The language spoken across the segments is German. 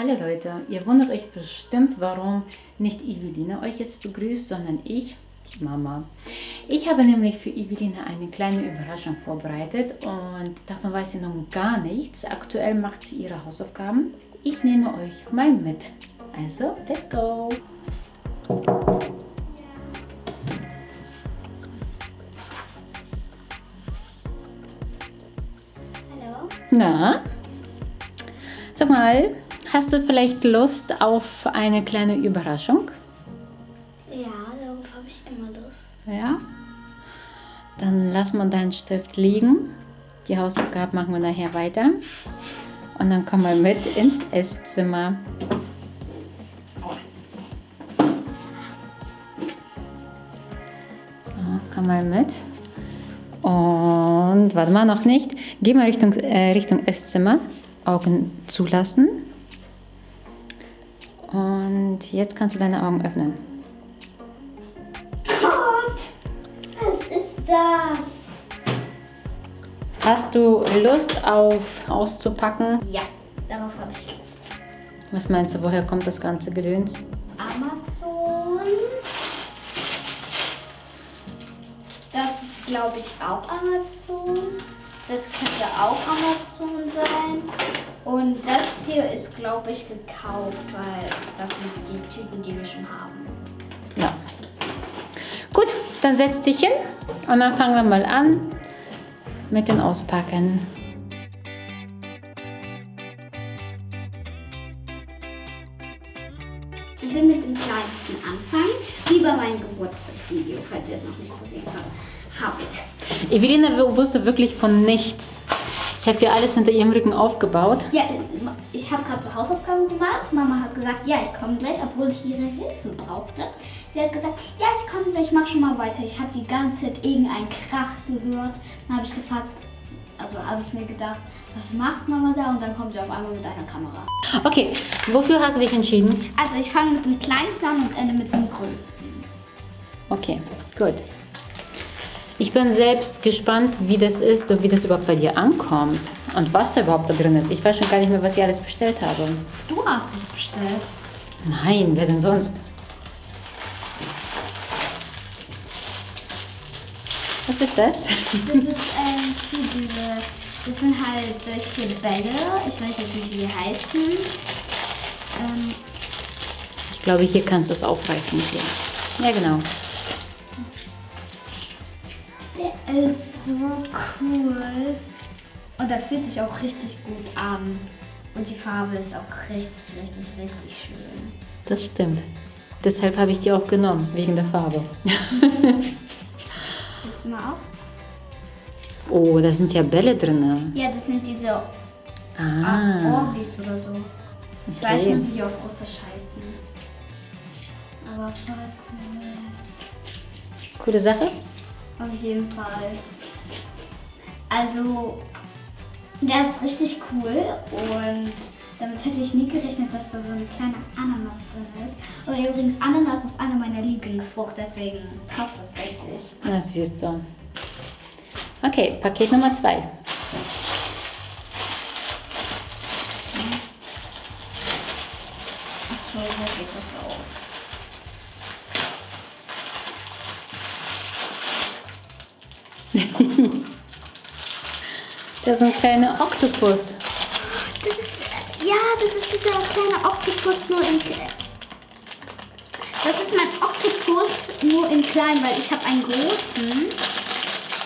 Hallo Leute, ihr wundert euch bestimmt, warum nicht Eveline euch jetzt begrüßt, sondern ich, die Mama. Ich habe nämlich für Eveline eine kleine Überraschung vorbereitet und davon weiß sie noch gar nichts. Aktuell macht sie ihre Hausaufgaben. Ich nehme euch mal mit. Also, let's go! Hallo? Na, sag mal, hast du vielleicht Lust auf eine kleine Überraschung? Ja, darauf habe ich immer Lust. Ja? Dann lass mal deinen Stift liegen. Die Hausaufgaben machen wir nachher weiter. Und dann komm mal mit ins Esszimmer. So, komm mal mit. Und warte mal, noch nicht. Geh mal Richtung, äh, Richtung Esszimmer. Augen zulassen. Und jetzt kannst du deine Augen öffnen. Gott! Was ist das? Hast du Lust auf auszupacken? Ja, darauf habe ich Lust. Was meinst du, woher kommt das ganze Gedöns? Amazon. Das ist, glaube ich, auch Amazon. Das könnte auch Amazon sein. Und das hier ist, glaube ich, gekauft, weil das sind die Typen, die wir schon haben. Ja. Gut, dann setz dich hin und dann fangen wir mal an mit dem Auspacken. Ich will mit dem kleinsten anfangen, wie bei meinem Geburtstagsvideo, falls ihr es noch nicht gesehen habt. habt. Evelina wusste wirklich von nichts. Ich habe hier alles hinter ihrem Rücken aufgebaut. Ja, ich habe gerade so Hausaufgaben gemacht. Mama hat gesagt, ja, ich komme gleich, obwohl ich ihre Hilfe brauchte. Sie hat gesagt, ja, ich komme gleich, mach schon mal weiter. Ich habe die ganze Zeit irgendeinen Krach gehört. Dann habe ich gefragt, also habe ich mir gedacht, was macht Mama da? Und dann kommt sie auf einmal mit einer Kamera. Okay, wofür hast du dich entschieden? Also ich fange mit dem kleinsten an und ende mit dem größten. Okay, gut. Ich bin selbst gespannt, wie das ist und wie das überhaupt bei dir ankommt. Und was da überhaupt da drin ist. Ich weiß schon gar nicht mehr, was ich alles bestellt habe. Du hast es bestellt. Nein, wer denn sonst? Was ist das? Das ist ähm, hier diese, das sind halt solche Bälle. Ich weiß jetzt nicht, wie die heißen. Ähm, Ich glaube, hier kannst du es aufreißen. Hier. Ja, genau. Ist so cool. Und er fühlt sich auch richtig gut an. Und die Farbe ist auch richtig, richtig, richtig schön. Das stimmt. Deshalb habe ich die auch genommen, wegen der Farbe. Willst du mal auch? Oh, da sind ja Bälle drin. Ja, das sind diese Ah, Orbis oder so. Ich Okay. weiß nicht, wie die auf Russisch heißen. Aber voll cool. coole Sache. Auf jeden Fall. Also, der ist richtig cool und damit hätte ich nie gerechnet, dass da so eine kleine Ananas drin ist. Und übrigens, Ananas ist eine meiner Lieblingsfrucht, deswegen passt das richtig. Na, siehst du. Okay, Paket Nummer zwei. Das ist ein kleiner Oktopus. Das ist, ja, das ist dieser kleine Oktopus nur in... Das ist mein Oktopus nur in klein, weil ich habe einen großen.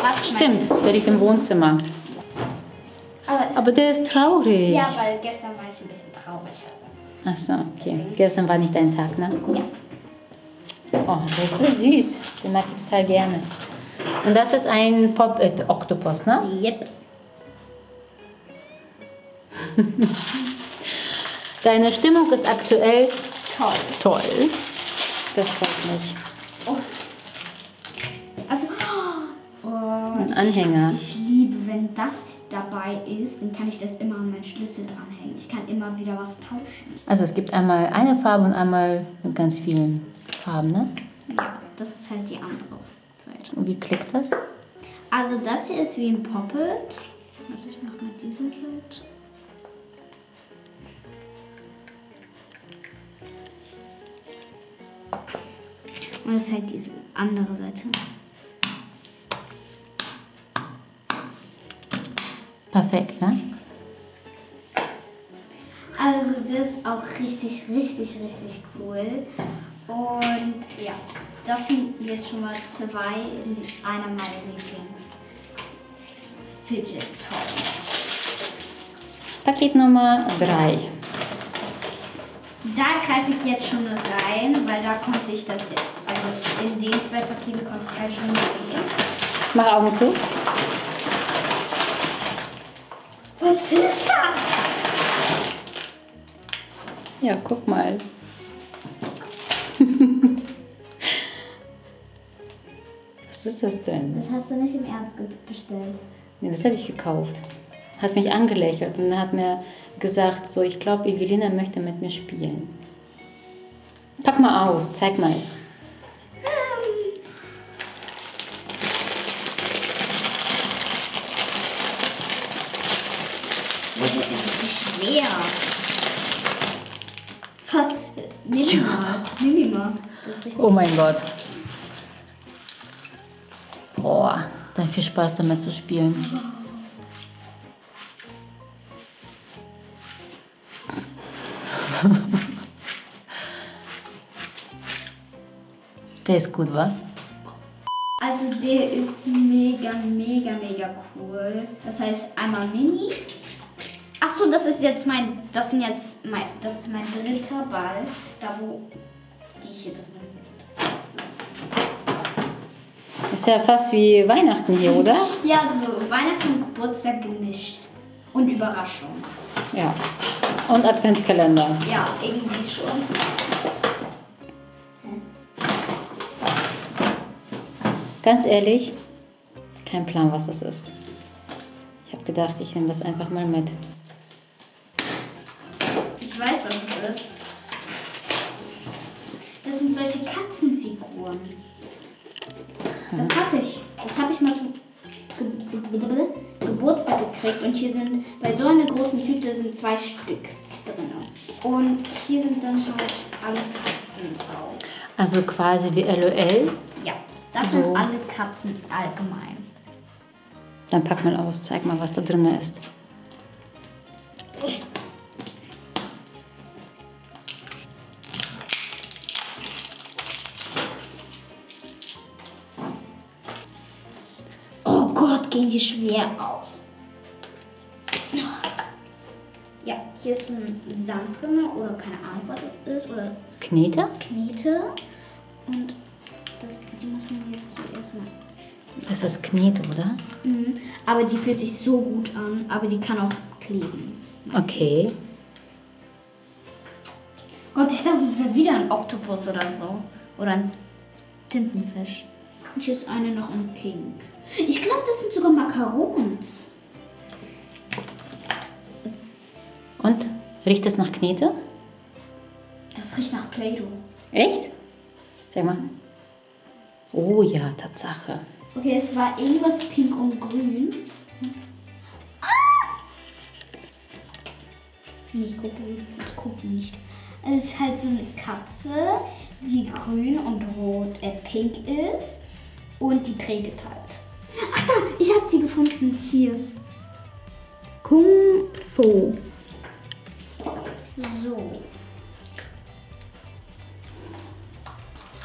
Warte. Stimmt, der liegt im Wohnzimmer. Aber, Aber der ist traurig. ja, weil gestern war ich ein bisschen traurig. Ach so, okay. Gestern war nicht dein Tag, ne? Ja. Oh, der ist so süß. Den mag ich total gerne. Und das ist ein Pop-It-Oktopus, ne? Yep. Deine Stimmung ist aktuell Toll. toll. Das freut mich. Also, oh, Ein Anhänger. ich liebe, wenn das dabei ist, dann kann ich das immer an meinen Schlüssel dranhängen. Ich kann immer wieder was tauschen. Also es gibt einmal eine Farbe und einmal mit ganz vielen Farben, ne? Ja, das ist halt die andere Seite. Und wie klickt das? Also das hier ist wie ein Poppet. Warte, ich mach mal diese Seite. Und das ist halt diese andere Seite. Perfekt, ne? Also das ist auch richtig, richtig, richtig cool. Und ja, das sind jetzt schon mal zwei, einer meiner Lieblings Fidget Toys. Paket Nummer 3. Da greife ich jetzt schon rein, weil da konnte ich das, also in den zwei Paketen konnte ich halt schon sehen. Mach Augen zu. Was ist das? Ja, guck mal. Was ist das denn? Das hast du nicht im Ernst bestellt. Nee, das habe ich gekauft. Hat mich angelächelt und hat mir gesagt, so, ich glaube, Evelina möchte mit mir spielen. Pack mal aus, zeig mal. Schwer. Ver Nimm ihn mal. Nimm ihn mal. Das ist richtig. Oh mein Gott. Boah, dann viel Spaß damit zu spielen. Der ist gut, wa? Also der ist mega, mega, mega cool. Das heißt einmal Mini. Achso, das ist jetzt mein, das sind jetzt mein, das ist mein dritter Ball. Da wo die hier drin sind. So. Ist ja fast wie Weihnachten hier, oder? Ja, so Weihnachten und Geburtstag gemischt. Und Überraschung. Ja. Und Adventskalender. Ja, irgendwie schon. Ganz ehrlich, kein Plan, was das ist. Ich habe gedacht, ich nehme das einfach mal mit. Ich weiß, was es ist. Das sind solche Katzenfiguren. Das hatte ich. Das habe ich mal zum Ge Ge Geburtstag gekriegt. Und hier sind, bei so einer großen Tüte sind zwei Stück drin. Und hier sind dann halt alle Katzen drauf. Also quasi wie LOL. Ja, das So. sind alle Katzen allgemein. Dann pack mal aus, zeig mal, was da drin ist. Die schwer aus. Ja, hier ist ein Sand drin oder keine Ahnung, was es ist. Oder Knete? Knete. Und das, die muss man jetzt zuerst mal. Das ist Knete, oder? Mhm. Aber die fühlt sich so gut an, aber die kann auch kleben. Okay. Gott, ich dachte, es wäre wieder ein Oktopus oder so. Oder ein Tintenfisch. Und hier ist eine noch in Pink. Ich glaube, das sind sogar Macarons. Und? Riecht es nach Knete? Das riecht nach Play-Doh. Echt? Sag mal. Oh ja, Tatsache. Okay, es war irgendwas pink und grün. Ah! Ich gucke, ich gucke nicht. Es ist halt so eine Katze, die grün und rot, äh, pink ist. Und die trägt halt. Ach da, ich habe die gefunden. Hier. Kung Fu. So.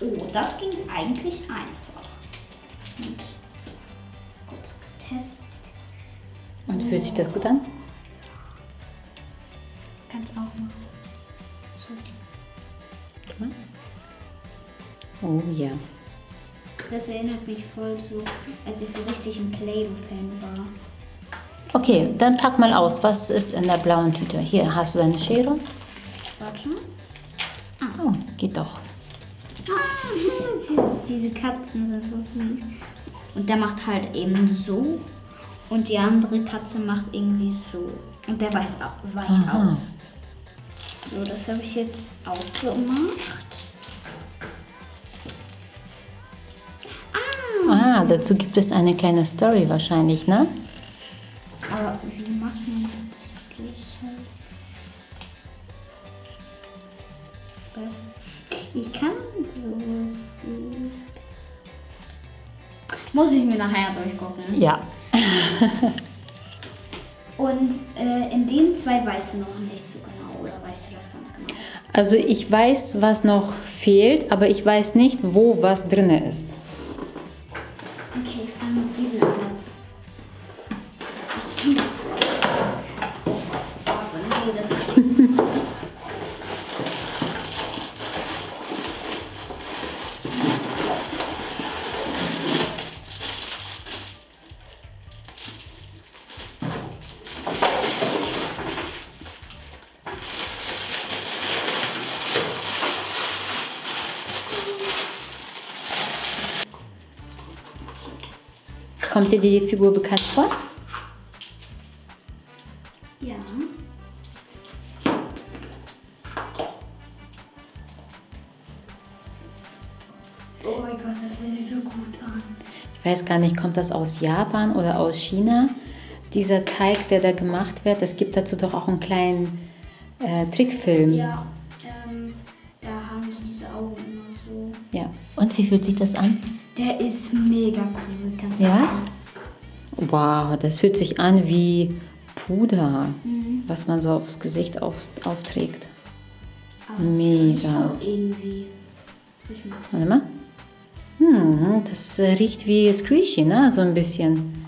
Oh, das ging eigentlich einfach. Und kurz getestet. Und fühlt sich das gut an? Kannst auch machen. So. Mal. Oh ja. Das erinnert mich voll so, als ich so richtig ein Play-Doh-Fan war. Okay, dann pack mal aus. Was ist in der blauen Tüte? Hier, hast du deine Schere? Warte. Oh, geht doch. Ah, diese, Katzen sind so süß. Und der macht halt eben so. Und die andere Katze macht irgendwie so. Und der weiß, weicht Aha. aus. So, das habe ich jetzt auch gemacht. Ah, dazu gibt es eine kleine Story wahrscheinlich, ne? Aber wie macht man das? Halt. Ich kann sowas gut. Muss ich mir nachher durchgucken. Ja. Und äh, in den zwei weißt du noch nicht so genau, oder weißt du das ganz genau? Also ich weiß, was noch fehlt, aber ich weiß nicht, wo was drin ist. Kommt dir die Figur bekannt vor? Ja. Oh mein Gott, das fühlt sich so gut an. Ich weiß gar nicht, kommt das aus Japan oder aus China? Dieser Teig, der da gemacht wird, es gibt dazu doch auch einen kleinen äh, Trickfilm. Ja, ähm, da haben die diese Augen immer so. Ja. Und wie fühlt sich das an? Der ist mega cool, Ja? Wow, das fühlt sich an wie Puder, Mhm. was man so aufs Gesicht auf, aufträgt. Aber Mega. auch irgendwie. Warte mal. Hm, das riecht wie Squishy, ne? So ein bisschen.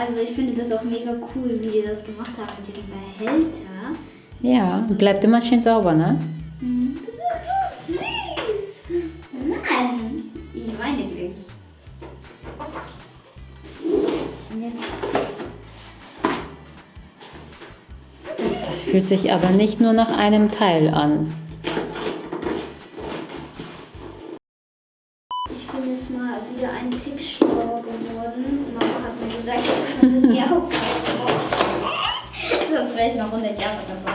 Also ich finde das auch mega cool, wie die das gemacht haben mit dem Behälter. Ja, bleibt immer schön sauber, ne? Jetzt Das fühlt sich aber nicht nur nach einem Teil an. Ich bin jetzt mal wieder ein Tick schlauer geworden. Mama hat mir gesagt, dass man das hier auch Sonst wäre ich noch 100 Jahre dabei.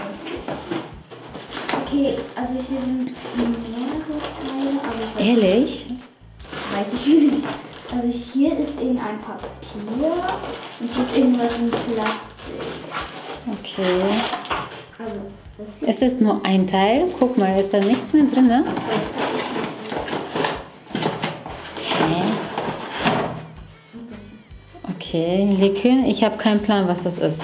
Okay, also hier sind mehrere Teile, aber ich weiß, Ehrlich? weiß ich nicht. Also hier ist irgendein Papier und hier ist irgendwas in Plastik. Okay. Also Es ist nur ein Teil. Guck mal, ist da nichts mehr drin, ne? Okay. Okay, Likin, ich habe keinen Plan, was das ist.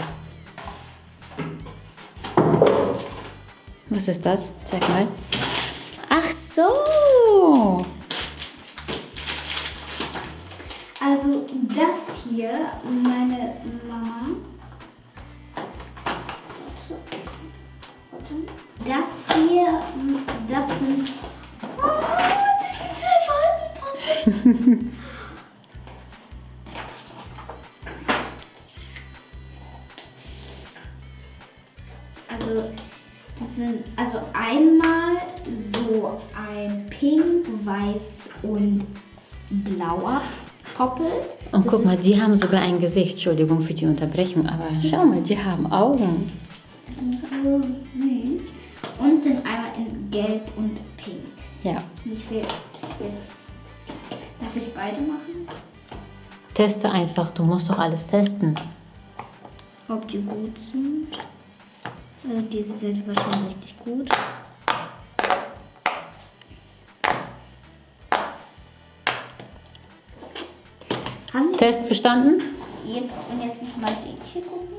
Was ist das? Zeig mal. Das hier, das sind. Oh, das sind zwei Wolkenpuppen. Also, das sind also einmal so ein Pink, Weiß und Blauer Poppelt. Und Das guck mal, die haben sogar ein Gesicht. Entschuldigung für die Unterbrechung, aber schau mal, die haben Augen. so süß. Gelb und Pink. Ja. Ich will jetzt. Darf ich beide machen? Teste einfach, du musst doch alles testen. Ob die gut sind. Also diese Seite war schon richtig gut. Haben Test bestanden? Und jetzt nochmal den hier gucken.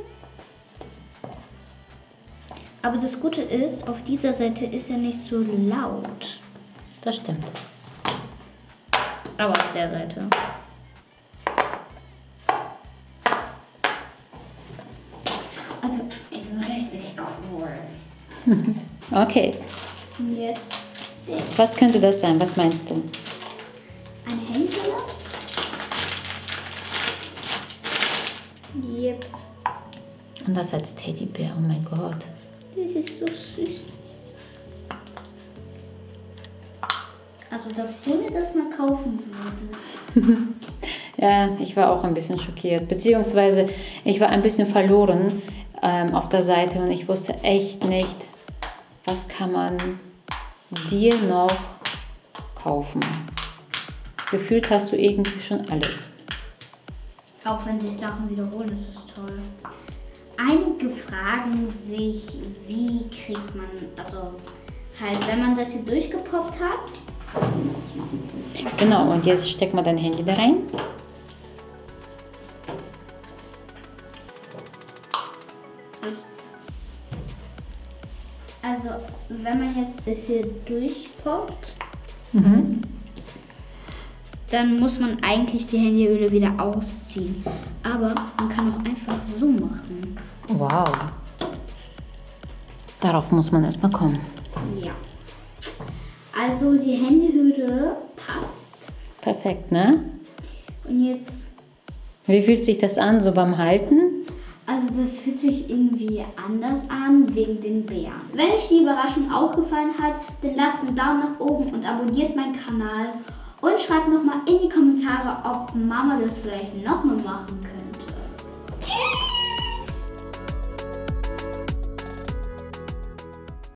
Aber das Gute ist, auf dieser Seite ist er nicht so laut. Das stimmt. Aber auf der Seite. Also, die sind richtig cool. Okay. Und jetzt der, Was könnte das sein? Was meinst du? eine Händler. Yep. Und das als Teddybär, oh mein Gott. Das ist so süß. Also, dass du mir das mal kaufen würdest. Ja, ich war auch ein bisschen schockiert. Beziehungsweise ich war ein bisschen verloren ähm, auf der Seite und ich wusste echt nicht, was kann man dir noch kaufen. Gefühlt hast du irgendwie schon alles. Auch wenn sich Sachen wiederholen, ist es toll. Einige fragen sich, wie kriegt man, also Halt, wenn man das hier durchgepoppt hat. Genau, und jetzt steck mal dein Handy da rein. Also, wenn man jetzt das hier durchpoppt, dann muss man eigentlich die Handyhülle wieder ausziehen. Aber man kann auch einfach so machen. Wow. Darauf muss man erstmal kommen. Ja. Also die Handyhülle passt. Perfekt, ne? Und jetzt, Wie fühlt sich das an, so beim Halten? also das fühlt sich irgendwie anders an wegen den Bären. Wenn euch die Überraschung auch gefallen hat, dann lasst einen Daumen nach oben und abonniert meinen Kanal. Und schreibt nochmal in die Kommentare, ob Mama das vielleicht nochmal machen könnte.